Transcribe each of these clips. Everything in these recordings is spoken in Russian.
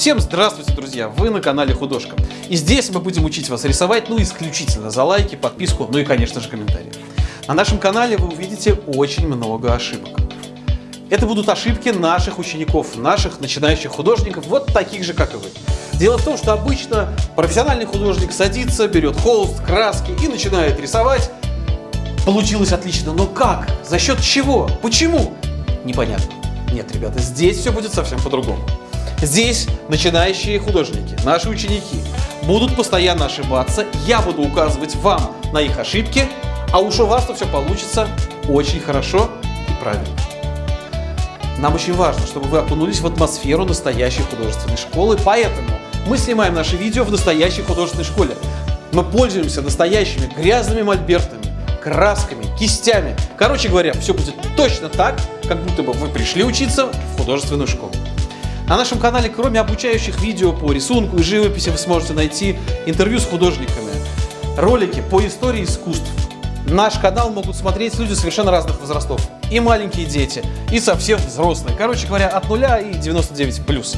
Всем здравствуйте, друзья! Вы на канале Художка. И здесь мы будем учить вас рисовать, ну, исключительно за лайки, подписку, ну и, конечно же, комментарии. На нашем канале вы увидите очень много ошибок. Это будут ошибки наших учеников, наших начинающих художников, вот таких же, как и вы. Дело в том, что обычно профессиональный художник садится, берет холст, краски и начинает рисовать. Получилось отлично, но как? За счет чего? Почему? Непонятно. Нет, ребята, здесь все будет совсем по-другому. Здесь начинающие художники, наши ученики, будут постоянно ошибаться, я буду указывать вам на их ошибки, а уж у вас-то все получится очень хорошо и правильно. Нам очень важно, чтобы вы окунулись в атмосферу настоящей художественной школы, поэтому мы снимаем наши видео в настоящей художественной школе. Мы пользуемся настоящими грязными мольбертами, красками, кистями. Короче говоря, все будет точно так, как будто бы вы пришли учиться в художественную школу. На нашем канале, кроме обучающих видео по рисунку и живописи, вы сможете найти интервью с художниками, ролики по истории искусств. Наш канал могут смотреть люди совершенно разных возрастов. И маленькие дети, и совсем взрослые. Короче говоря, от нуля и 99 плюс.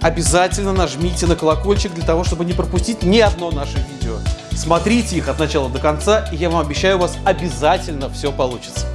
Обязательно нажмите на колокольчик для того, чтобы не пропустить ни одно наше видео. Смотрите их от начала до конца, и я вам обещаю, у вас обязательно все получится.